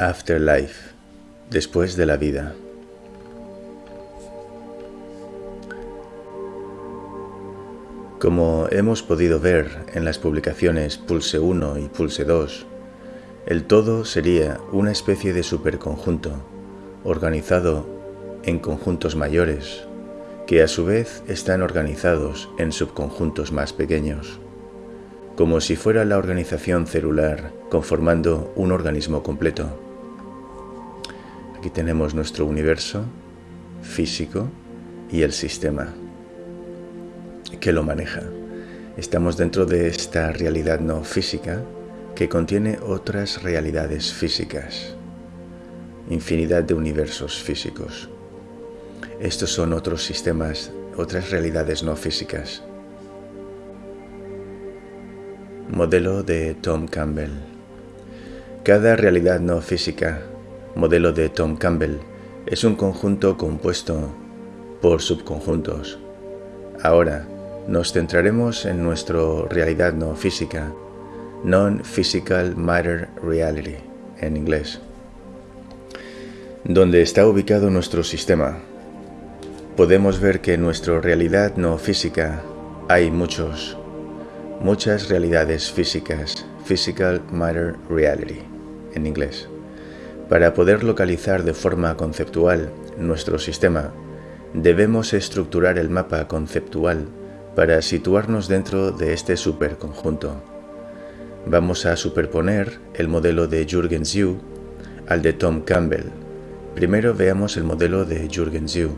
Afterlife, después de la vida. Como hemos podido ver en las publicaciones Pulse 1 y Pulse 2, el todo sería una especie de superconjunto, organizado en conjuntos mayores, que a su vez están organizados en subconjuntos más pequeños, como si fuera la organización celular conformando un organismo completo. Aquí tenemos nuestro universo físico y el sistema que lo maneja. Estamos dentro de esta realidad no física que contiene otras realidades físicas, infinidad de universos físicos. Estos son otros sistemas, otras realidades no físicas. Modelo de Tom Campbell. Cada realidad no física modelo de Tom Campbell, es un conjunto compuesto por subconjuntos. Ahora nos centraremos en nuestra realidad no física, Non-Physical Matter Reality en inglés, donde está ubicado nuestro sistema. Podemos ver que en nuestra realidad no física hay muchos, muchas realidades físicas, Physical Matter Reality en inglés. Para poder localizar de forma conceptual nuestro sistema, debemos estructurar el mapa conceptual para situarnos dentro de este superconjunto. Vamos a superponer el modelo de Jürgen Zhu al de Tom Campbell. Primero veamos el modelo de Jürgen Zhu.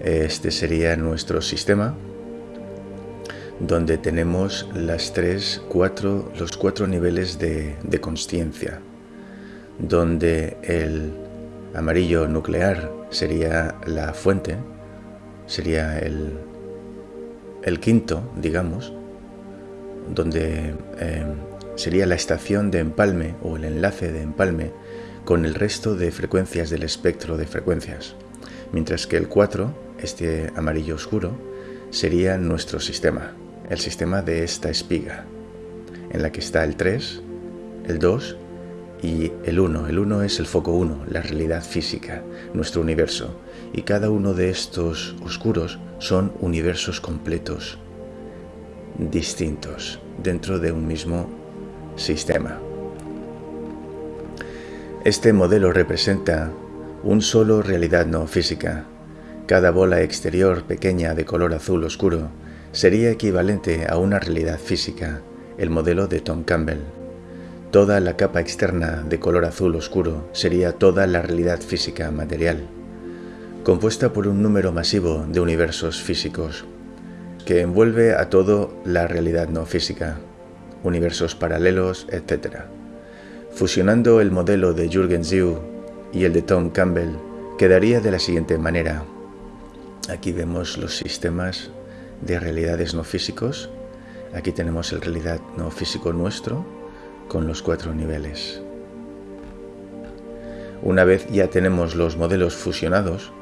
Este sería nuestro sistema, donde tenemos las tres, cuatro, los cuatro niveles de, de consciencia donde el amarillo nuclear sería la fuente, sería el, el quinto, digamos, donde em, sería la estación de empalme o el enlace de empalme con el resto de frecuencias del espectro de frecuencias, mientras que el 4, este amarillo oscuro, sería nuestro sistema, el sistema de esta espiga, en la que está el 3, el 2 y el uno. El uno es el foco uno, la realidad física, nuestro universo. Y cada uno de estos oscuros son universos completos, distintos, dentro de un mismo sistema. Este modelo representa un solo realidad no física. Cada bola exterior pequeña de color azul oscuro sería equivalente a una realidad física, el modelo de Tom Campbell. Toda la capa externa de color azul oscuro sería toda la realidad física material, compuesta por un número masivo de universos físicos, que envuelve a todo la realidad no física, universos paralelos, etc. Fusionando el modelo de Jürgen Zhu y el de Tom Campbell, quedaría de la siguiente manera. Aquí vemos los sistemas de realidades no físicos. Aquí tenemos el realidad no físico nuestro, con los cuatro niveles. Una vez ya tenemos los modelos fusionados,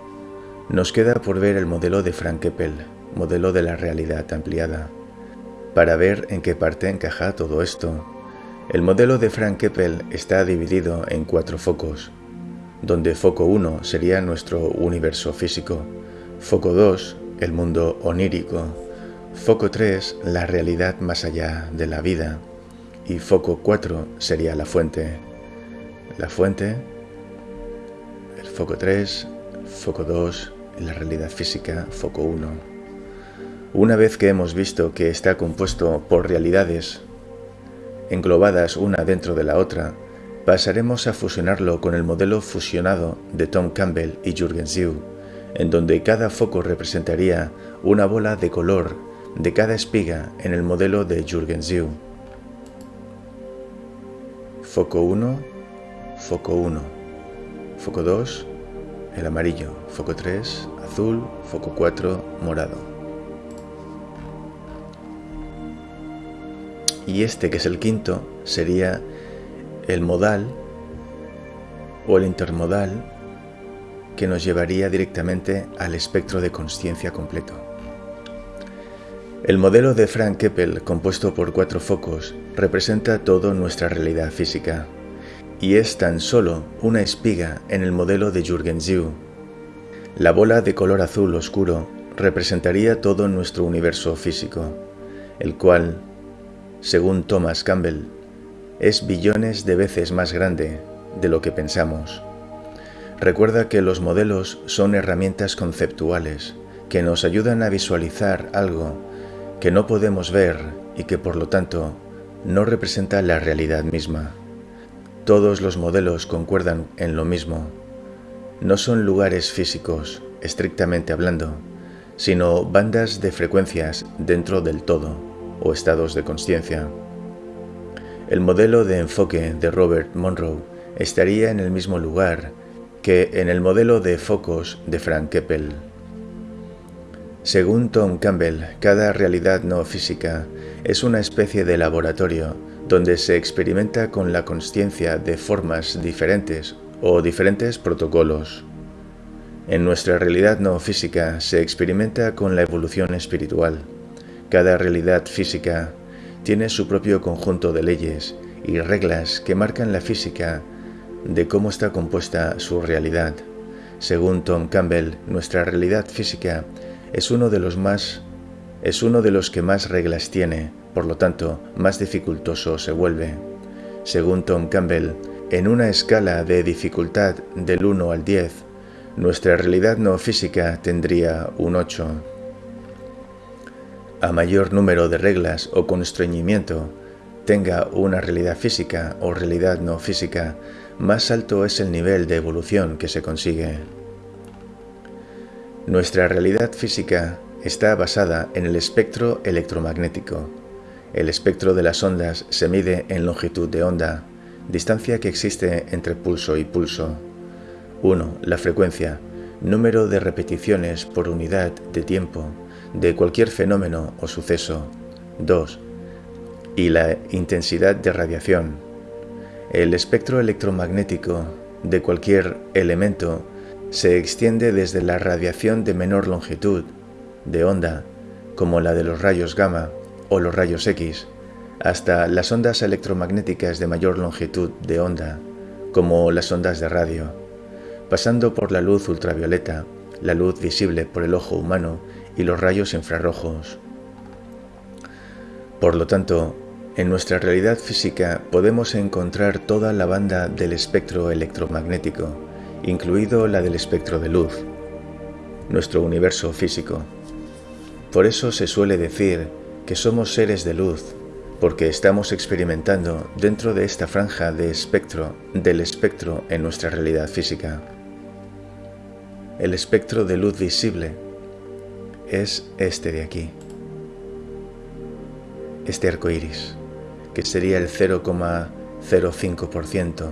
nos queda por ver el modelo de Frank Keppel, modelo de la realidad ampliada, para ver en qué parte encaja todo esto. El modelo de Frank Keppel está dividido en cuatro focos, donde foco 1 sería nuestro universo físico, foco 2 el mundo onírico, foco 3 la realidad más allá de la vida, y foco 4 sería la fuente. La fuente, el foco 3, foco 2 y la realidad física, foco 1. Una vez que hemos visto que está compuesto por realidades englobadas una dentro de la otra, pasaremos a fusionarlo con el modelo fusionado de Tom Campbell y Jürgen Zhu, en donde cada foco representaría una bola de color de cada espiga en el modelo de Jürgen Zhu. Foco 1, foco 1. Foco 2, el amarillo. Foco 3, azul. Foco 4, morado. Y este, que es el quinto, sería el modal o el intermodal que nos llevaría directamente al espectro de conciencia completo. El modelo de Frank Keppel, compuesto por cuatro focos, representa toda nuestra realidad física y es tan solo una espiga en el modelo de Jürgen La bola de color azul oscuro representaría todo nuestro universo físico, el cual, según Thomas Campbell, es billones de veces más grande de lo que pensamos. Recuerda que los modelos son herramientas conceptuales que nos ayudan a visualizar algo que no podemos ver y que por lo tanto no representa la realidad misma. Todos los modelos concuerdan en lo mismo. No son lugares físicos, estrictamente hablando, sino bandas de frecuencias dentro del todo o estados de conciencia. El modelo de enfoque de Robert Monroe estaría en el mismo lugar que en el modelo de focos de Frank Keppel. Según Tom Campbell, cada realidad no física es una especie de laboratorio donde se experimenta con la conciencia de formas diferentes o diferentes protocolos. En nuestra realidad no física se experimenta con la evolución espiritual. Cada realidad física tiene su propio conjunto de leyes y reglas que marcan la física de cómo está compuesta su realidad. Según Tom Campbell, nuestra realidad física es uno de los más es uno de los que más reglas tiene, por lo tanto, más dificultoso se vuelve. Según Tom Campbell, en una escala de dificultad del 1 al 10, nuestra realidad no física tendría un 8. A mayor número de reglas o constreñimiento tenga una realidad física o realidad no física, más alto es el nivel de evolución que se consigue. Nuestra realidad física está basada en el espectro electromagnético. El espectro de las ondas se mide en longitud de onda, distancia que existe entre pulso y pulso. 1. La frecuencia, número de repeticiones por unidad de tiempo de cualquier fenómeno o suceso. 2. Y la intensidad de radiación. El espectro electromagnético de cualquier elemento se extiende desde la radiación de menor longitud de onda, como la de los rayos gamma o los rayos X, hasta las ondas electromagnéticas de mayor longitud de onda, como las ondas de radio, pasando por la luz ultravioleta, la luz visible por el ojo humano y los rayos infrarrojos. Por lo tanto, en nuestra realidad física podemos encontrar toda la banda del espectro electromagnético, incluido la del espectro de luz, nuestro universo físico. Por eso se suele decir que somos seres de luz, porque estamos experimentando dentro de esta franja de espectro del espectro en nuestra realidad física. El espectro de luz visible es este de aquí, este arco iris, que sería el 0,05%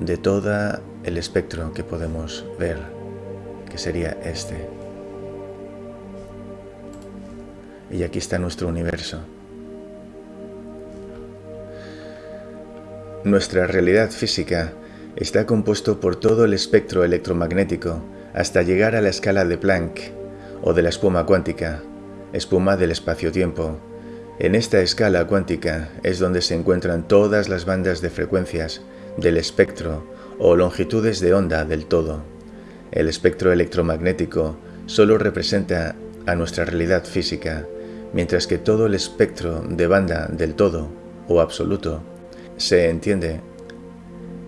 de todo el espectro que podemos ver, que sería este. Y aquí está nuestro universo. Nuestra realidad física está compuesto por todo el espectro electromagnético hasta llegar a la escala de Planck o de la espuma cuántica, espuma del espacio-tiempo. En esta escala cuántica es donde se encuentran todas las bandas de frecuencias del espectro o longitudes de onda del todo. El espectro electromagnético solo representa a nuestra realidad física, mientras que todo el espectro de banda del todo o absoluto se entiende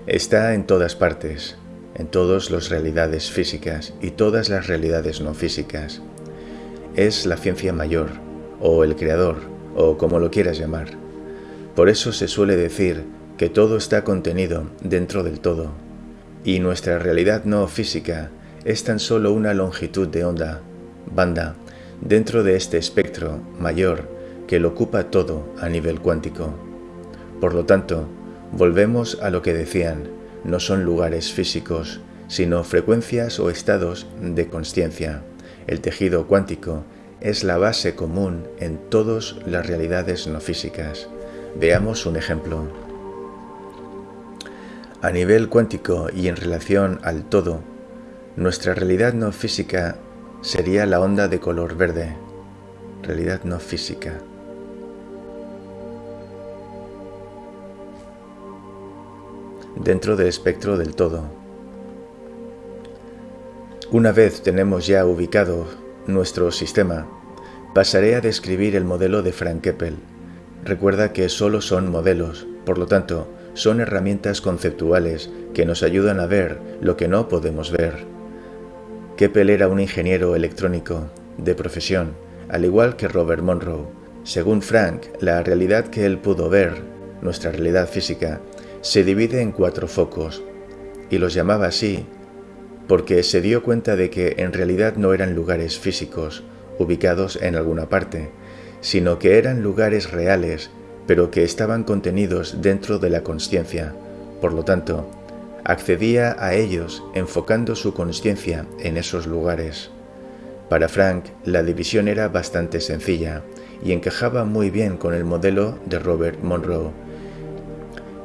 está en todas partes, en todas las realidades físicas y todas las realidades no físicas. Es la ciencia mayor, o el creador, o como lo quieras llamar. Por eso se suele decir que todo está contenido dentro del todo, y nuestra realidad no física es tan solo una longitud de onda, banda, dentro de este espectro mayor que lo ocupa todo a nivel cuántico. Por lo tanto, volvemos a lo que decían, no son lugares físicos, sino frecuencias o estados de conciencia. El tejido cuántico es la base común en todas las realidades no físicas. Veamos un ejemplo. A nivel cuántico y en relación al todo, nuestra realidad no física sería la onda de color verde, realidad no física. dentro del espectro del todo. Una vez tenemos ya ubicado nuestro sistema, pasaré a describir el modelo de Frank Keppel. Recuerda que solo son modelos, por lo tanto, son herramientas conceptuales que nos ayudan a ver lo que no podemos ver. Keppel era un ingeniero electrónico de profesión, al igual que Robert Monroe. Según Frank, la realidad que él pudo ver, nuestra realidad física, se divide en cuatro focos, y los llamaba así porque se dio cuenta de que en realidad no eran lugares físicos, ubicados en alguna parte, sino que eran lugares reales, pero que estaban contenidos dentro de la consciencia. Por lo tanto, accedía a ellos enfocando su consciencia en esos lugares. Para Frank, la división era bastante sencilla y encajaba muy bien con el modelo de Robert Monroe,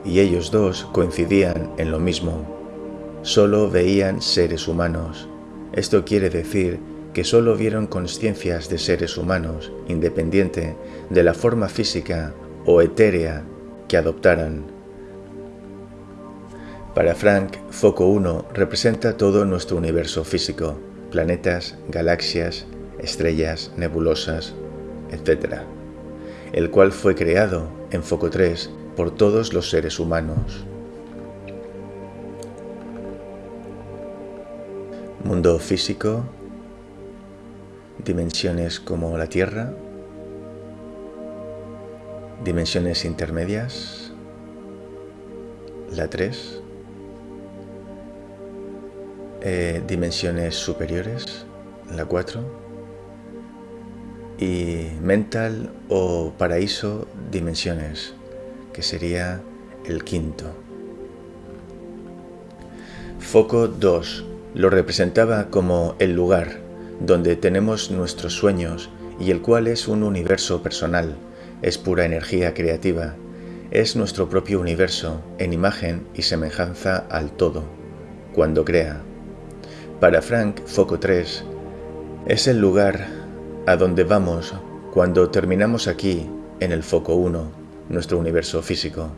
y ellos dos coincidían en lo mismo. Solo veían seres humanos. Esto quiere decir que solo vieron conciencias de seres humanos, independiente de la forma física o etérea que adoptaran. Para Frank, Foco 1 representa todo nuestro universo físico, planetas, galaxias, estrellas, nebulosas, etc., el cual fue creado en Foco 3 por todos los seres humanos. Mundo físico, dimensiones como la Tierra, dimensiones intermedias, la 3, eh, dimensiones superiores, la 4, y mental o paraíso dimensiones, que sería el quinto. Foco 2 lo representaba como el lugar donde tenemos nuestros sueños y el cual es un universo personal, es pura energía creativa, es nuestro propio universo en imagen y semejanza al todo, cuando crea. Para Frank, Foco 3 es el lugar a donde vamos cuando terminamos aquí en el Foco 1 nuestro universo físico,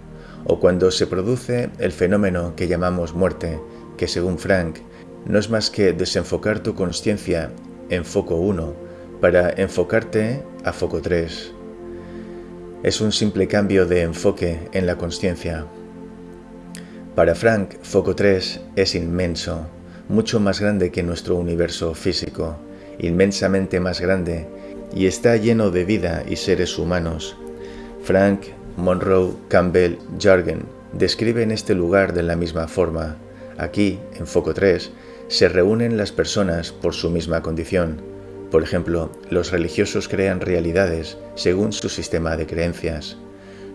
o cuando se produce el fenómeno que llamamos muerte, que según Frank no es más que desenfocar tu conciencia en foco 1 para enfocarte a foco 3. Es un simple cambio de enfoque en la conciencia. Para Frank, foco 3 es inmenso, mucho más grande que nuestro universo físico, inmensamente más grande, y está lleno de vida y seres humanos. Frank Monroe, Campbell, Jargen describen este lugar de la misma forma. Aquí, en Foco 3, se reúnen las personas por su misma condición. Por ejemplo, los religiosos crean realidades según su sistema de creencias.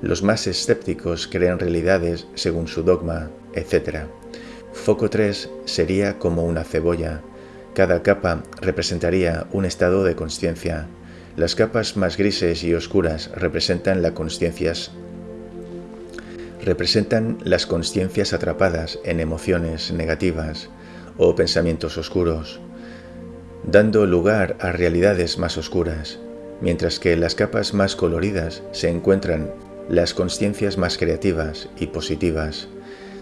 Los más escépticos crean realidades según su dogma, etc. Foco 3 sería como una cebolla. Cada capa representaría un estado de conciencia. Las capas más grises y oscuras representan las conciencias representan las conciencias atrapadas en emociones negativas o pensamientos oscuros, dando lugar a realidades más oscuras, mientras que en las capas más coloridas se encuentran las conciencias más creativas y positivas,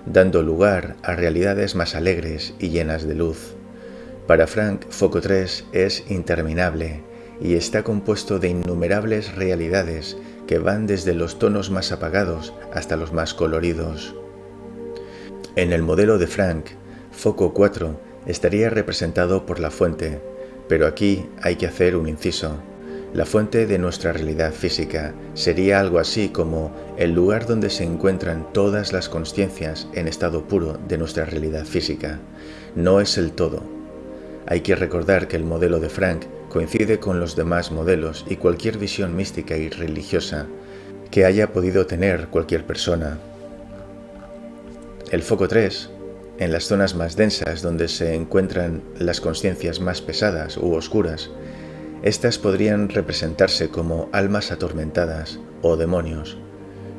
dando lugar a realidades más alegres y llenas de luz. Para Frank, Foco 3 es interminable y está compuesto de innumerables realidades que van desde los tonos más apagados hasta los más coloridos. En el modelo de Frank, foco 4 estaría representado por la fuente, pero aquí hay que hacer un inciso. La fuente de nuestra realidad física sería algo así como el lugar donde se encuentran todas las conciencias en estado puro de nuestra realidad física. No es el todo. Hay que recordar que el modelo de Frank coincide con los demás modelos y cualquier visión mística y religiosa que haya podido tener cualquier persona. El foco 3, en las zonas más densas donde se encuentran las conciencias más pesadas u oscuras, estas podrían representarse como almas atormentadas o demonios,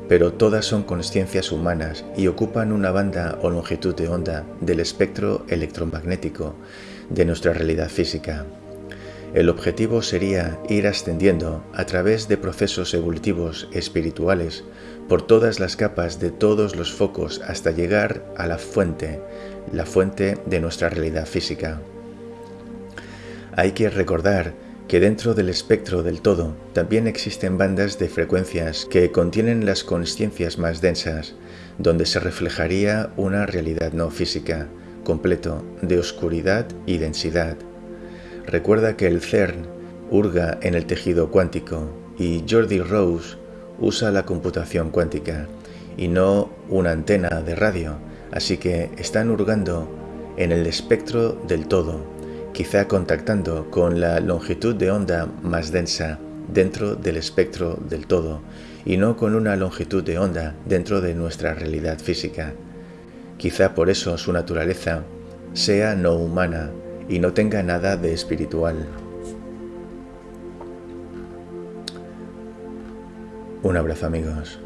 pero todas son conciencias humanas y ocupan una banda o longitud de onda del espectro electromagnético de nuestra realidad física. El objetivo sería ir ascendiendo a través de procesos evolutivos espirituales por todas las capas de todos los focos hasta llegar a la fuente, la fuente de nuestra realidad física. Hay que recordar que dentro del espectro del todo también existen bandas de frecuencias que contienen las conciencias más densas, donde se reflejaría una realidad no física, completo, de oscuridad y densidad. Recuerda que el CERN hurga en el tejido cuántico y Jordi Rose usa la computación cuántica y no una antena de radio, así que están hurgando en el espectro del todo quizá contactando con la longitud de onda más densa dentro del espectro del todo y no con una longitud de onda dentro de nuestra realidad física. Quizá por eso su naturaleza sea no humana y no tenga nada de espiritual. Un abrazo amigos.